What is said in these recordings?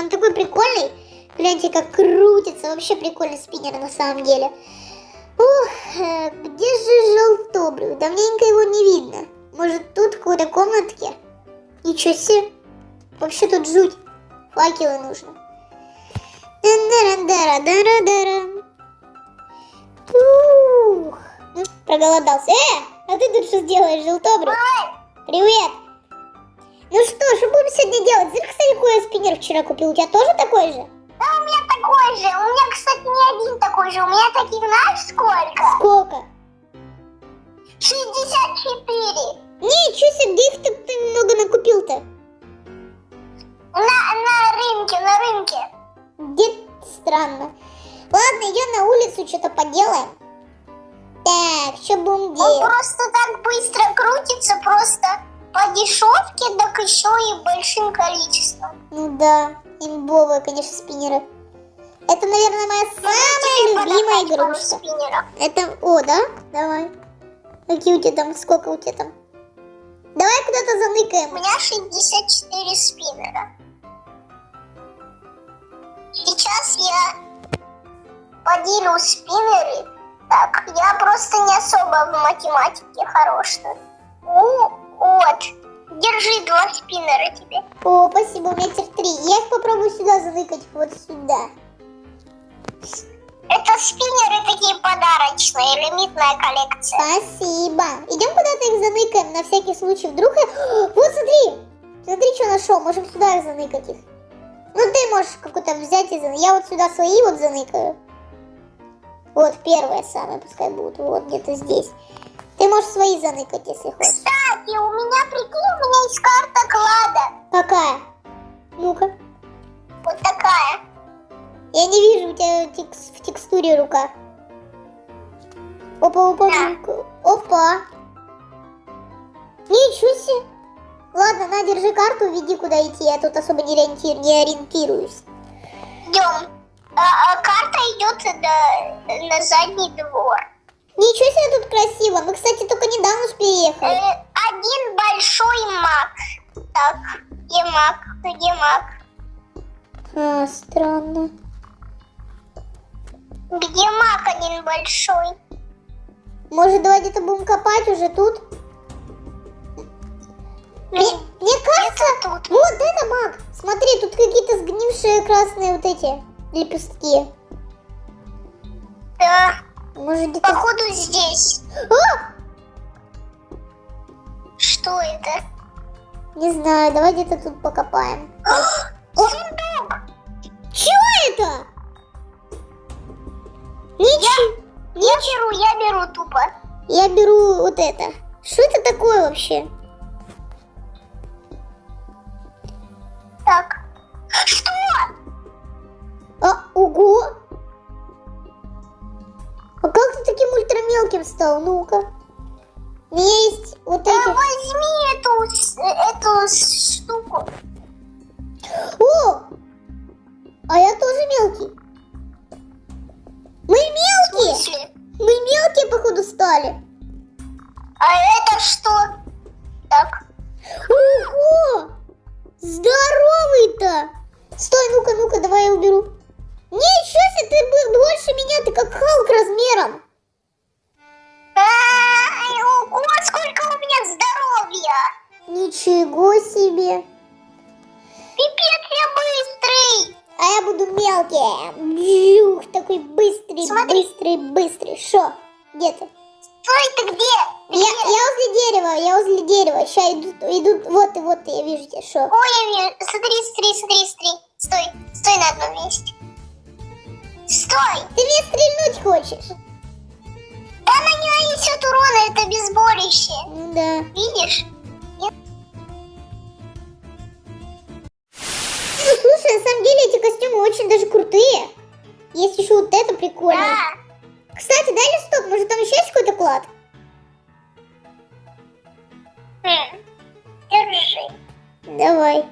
он такой прикольный. Гляньте, как крутится. Вообще прикольный спиннер на самом деле. Ух, э, где же желтобрюх? Давненько его не видно. Может, тут в какой-то комнатке? Ничего себе. Вообще тут жуть. Факелы нужно. Ух, проголодался. Э, а ты тут что сделаешь, желтобрюх? Привет. Ну что, что будем сегодня делать? Знаешь, кстати, какой спиннер вчера купил? У тебя тоже такой же? Да, у меня такой же. У меня, кстати, не один такой же. У меня таких, знаешь, сколько? Сколько? 64. Ничего себе, где их так ты много накупил-то? На, на рынке, на рынке. Где странно. Ладно, идем на улицу, что-то поделаем. Так, что будем Он делать? просто так быстро крутится, просто по дешевке, так еще и большим количеством. Ну да, имбовые, конечно, спиннеры. Это, наверное, моя самая любимая игрушка. Это, о, да? Давай. Какие у тебя там, сколько у тебя там? Давай куда-то У заныкаем. меня 64 спиннера. Сейчас я поделю спиннеры. Так, я просто не особо в математике хорош. Ну, вот. Держи два спиннера тебе. О, спасибо, теперь три. Я их попробую сюда заныкать, вот сюда. Это спиннеры такие подарочные, лимитная коллекция. Спасибо. Идем куда-то их заныкаем, на всякий случай. Вдруг... я- Вот, смотри. Смотри, что нашел. Можем сюда их заныкать их. Ну, ты можешь какой-то взять и заныкать. Я вот сюда свои вот заныкаю. Вот, первые самые пускай будут. Вот, где-то здесь. Ты можешь свои заныкать, если хочешь. Кстати, у меня, прикинь, у меня есть карта клада. Какая? Ну-ка. Вот такая. Я не вижу у тебя текс- в текстуре рука. Опа, опа, Да. опа. Ничего себе. Ладно, на, держи карту, веди куда идти. Я тут особо не, ориентир, не ориентируюсь. Идем. А, а карта идет до- на задний двор. Ничего себе тут красиво. Мы, кстати, только недавно переехали. Э, один большой маг. Так, где маг? Где маг? А, странно. Где маг один большой? Может, давай где-то будем копать уже тут? Мне, мне кажется, тут. вот это маг. Смотри, тут какие-то сгнившие красные вот эти лепестки. Да, Может, где-то... походу здесь. А! Что это? Не знаю, давай где-то тут покопаем. Сундук! Чего это? Ничего. Я беру, я беру тупо. Я беру вот это. Что это такое вообще? Так. Ультрамелким стал? Ну-ка. У меня есть вот Да эти... возьми эту, эту штуку. О! А я тоже мелкий. Мы мелкие! Мы мелкие, походу, стали. А это что? Так. Ого! Здоровый-то! Стой, ну-ка, ну-ка, давай я уберу. Ничего себе, ты больше меня, ты как Халк размером. Ого, сколько у меня здоровья! Ничего себе. Пипец, я быстрый! А я буду мелкий. Бжух, такой быстрый, Смотри. быстрый, быстрый. Шо? Где ты? Стой, ты где? Я, я возле дерева, я возле дерева. Сейчас идут, идут, вот и вот, я вижу тебя, шо? Ой, я вижу. Смотри, смотри, смотри, смотри. Стой, стой на одном месте. Стой! Ты меня стрельнуть хочешь? Да на нее несет урона, это безборище. Да. Видишь? Слушай, на самом деле эти костюмы очень даже крутые. Есть еще вот это прикольно. Да. Кстати, дай листок, может там еще есть какой-то клад? Хм. Держи. Давай.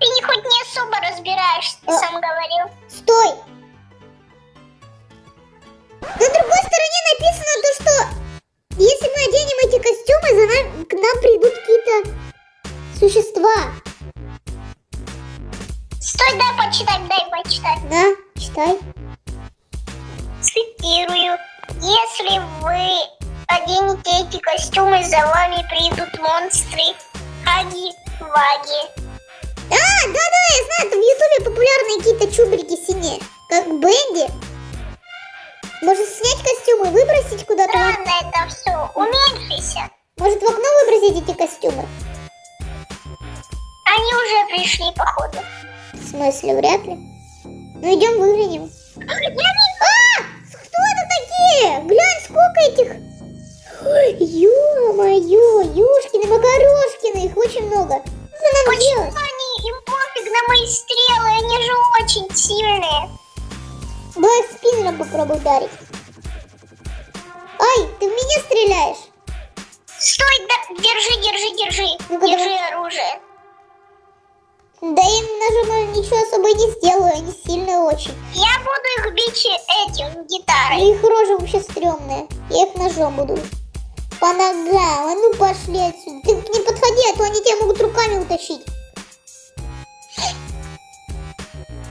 Ты не хоть не особо разбираешься, ты А. сам говорил. Стой! Существа. Стой, дай почитать, дай почитать. На, читай. Цитирую. Если вы оденете эти костюмы, за вами придут монстры. Хаги-ваги. А, да-да, я знаю, там в Ютубе популярные какие-то чубрики синие. Как Бенди. Может снять костюмы, выбросить куда-то? Странно это все. Уменьшися. Может в окно выбросить эти костюмы? Они уже пришли, походу. В смысле, вряд ли. Ну идем выглянем. Не А! Кто это такие? Глянь, сколько этих. Ё-моё, Макарошкины, их очень много. Что нам Почему делать? они, им пофиг на мои стрелы, они же очень сильные. Давай спиннером попробуй ударить. Ай, ты в меня стреляешь. Стой, да, держи, держи, держи. Ну-ка, держи давай. оружие. Да им ножом ничего особо не сделаю, они сильные очень. Я буду их бить этим гитарой. Их рожи вообще стрёмные. Я их ножом буду. По ногам. А ну пошли отсюда. Ты ним подходи, а то они тебя могут руками утащить.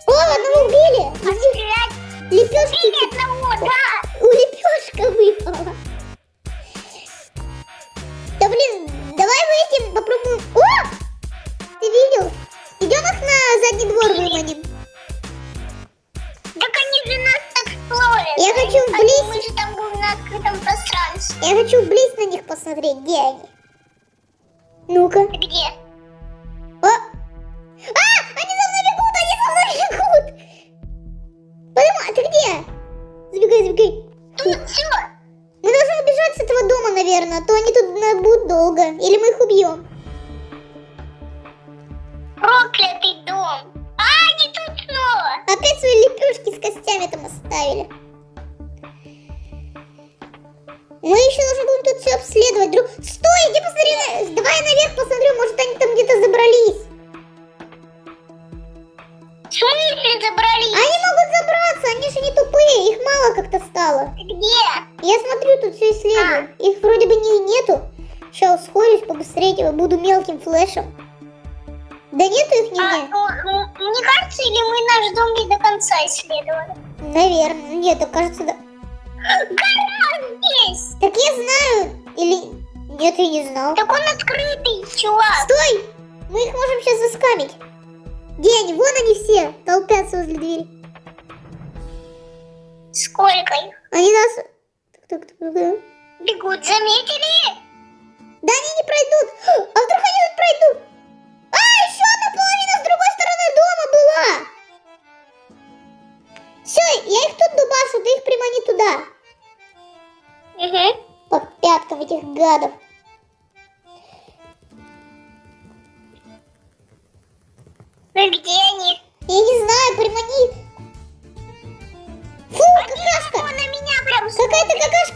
О, одного убили. Лепешки. били одного, да. У лепешка выпала. Да блин, давай мы посмотреть, где они. Ну-ка. Где? А! А! Они за мной бегут! Они за мной бегут! Подумай, а ты где? Забегай, забегай. Тут все. Мы должны убежать с этого дома, наверное, а то они тут будут долго. Или мы их убьем. Проклятый дом. А, они тут снова. Опять свои лепешки с костями там оставили. Мы еще должны будем тут все обследовать. Друг... Стой, иди посмотри. Давай я наверх посмотрю, может они там где-то забрались. В смысле забрались? Они могут забраться, они же не тупые, их мало как-то стало. Где? Я смотрю, тут все исследую. Их вроде бы не, нету. Сейчас ускорюсь побыстрее, буду мелким флешем. Да нету их А, нигде? ну, м, мне кажется, или мы наш дом не до конца исследовали? Наверное. Нет, кажется, да. Гора здесь. Так я знаю. Или... Нет, я не знал. Так он открытый, чувак. Стой! Мы их можем сейчас заскамить. Где они? Вон они все толпятся возле двери. Сколько их? Они нас... Так, так, так, так. Бегут, заметили? Да они не пройдут. А вдруг они тут пройдут? А, еще одна половина с другой стороны дома была. Все, я их тут дубашу, ты их примани туда. Угу. По пяткам этих гадов. Ну где они? Я не знаю, примани. Фу, какашка. Он на меня прям Какая-то какашка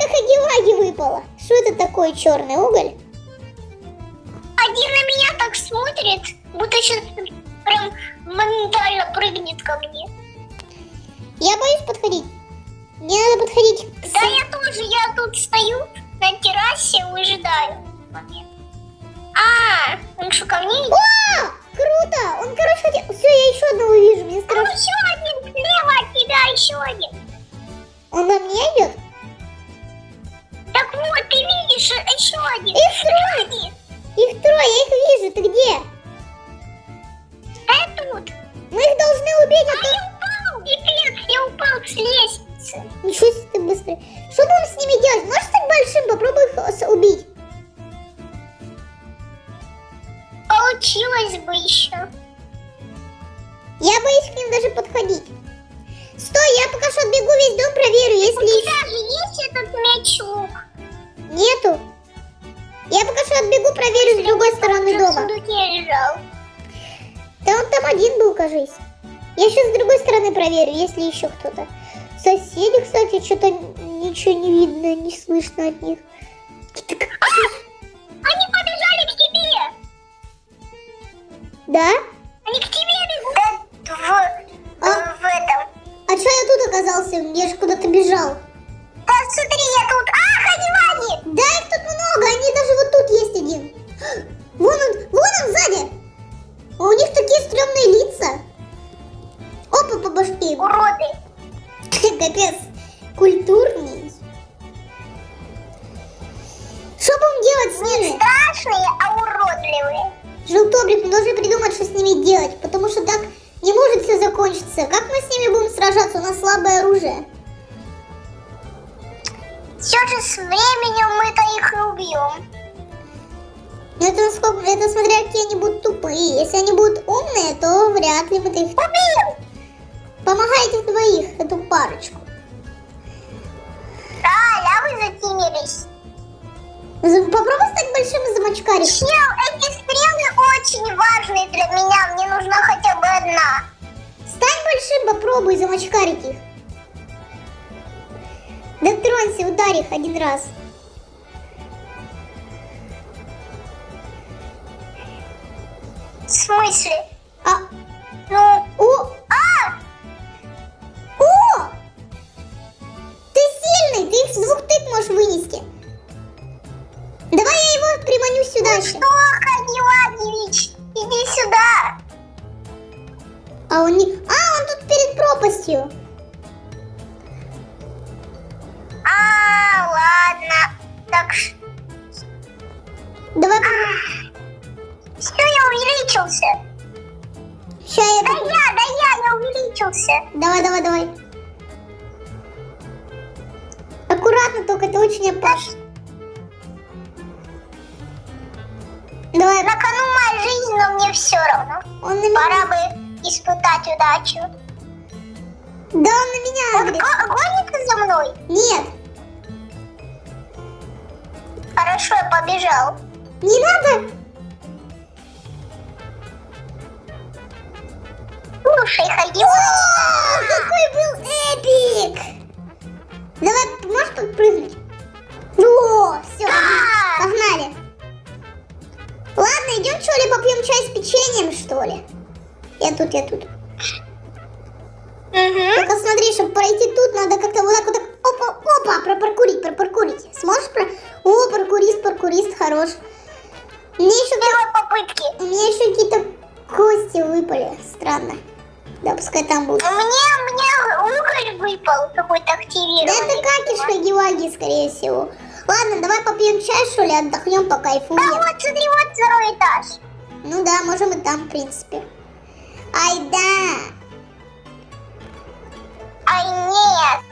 хаги выпала. Что это такое, черный уголь? Один на меня так смотрит, будто сейчас прям моментально прыгнет ко мне. Я боюсь подходить. Мне надо подходить к Да я тоже, я тут стою на террасе, выжидаю. момент. А, он что, ко мне идет? О, круто! Он, короче, хотел... Все, я еще одного вижу. Мне Там страшно. еще один слева от тебя, еще один. Он на меня идет? Так вот, ты видишь, еще один. Их трое. Их трое, я их вижу. Ты где? А тут. Мы их должны убить. А а то- я упал, пипец, я упал с Ничего себе ты быстрый. Что будем с ними делать? Можешь стать большим? Попробуй их убить. Получилось бы еще. Я боюсь к ним даже подходить. Стой, я пока что отбегу весь дом, проверю, У если тебя же есть этот мячук? нету. Я пока что отбегу, проверю с другой стороны Он дома. лежал. Да он там один был, кажись. Я сейчас с другой стороны проверю, есть ли еще кто-то. Соседи, кстати, что-то ничего не видно, не слышно от них. Они побежали к тебе. Да? Они к тебе бегут. Да, в, А? в этом. А что я тут оказался? Я же куда-то бежал. Культурный. Что будем делать с Не ними? страшные, а уродливые. Желтобрик, мы должны придумать, что с ними делать, потому что так не может все закончиться. Как мы с ними будем сражаться? У нас слабое оружие. Все же с временем мы-то их и убьем. Но это, насколько, это смотря какие они будут тупые. Если они будут умные, то вряд ли мы их... Убьем! Помогайте двоих, эту парочку. Аль, а вы затемились. За- Попробуй стать большим замочкариком. Чел, эти стрелы очень важны для меня. Мне нужна хотя бы одна. Стань большим, попробуй замочкарить их. Дотронься, ударь их один раз. В смысле? А, Ну, о, можешь вынести. Давай я его приманю сюда Ну еще. что, Хагивагевич, иди сюда. А он не... А, он тут перед пропастью. На кону моя жизнь, но мне все равно. он на меня... Пора бы испытать удачу. Да, он на меня Он агрит. го- гонится за мной? Нет, Хорошо, я побежал. не надо. Слушай, Хагиваги. О, какой был эпик! Давай, можешь подпрыгнуть? Чай с печеньем, что ли? Я тут, я тут. Угу. Только смотри, чтобы пройти тут, надо как-то вот так вот так, опа, опа, пропаркурить, пропаркурить. Сможешь про... О, паркурист, паркурист, хорош. Мне еще, Первой попытки. у меня еще какие-то кости выпали, странно. Да, пускай там будут. Мне, мне уголь выпал какой-то Да активированный. это какишка геваги, скорее всего. Ладно, давай попьем чай, что ли, отдохнем, Да покайфуем. вот, смотри, вот второй этаж. Ну да, можем и там, в принципе. Ай да! Ай, нет.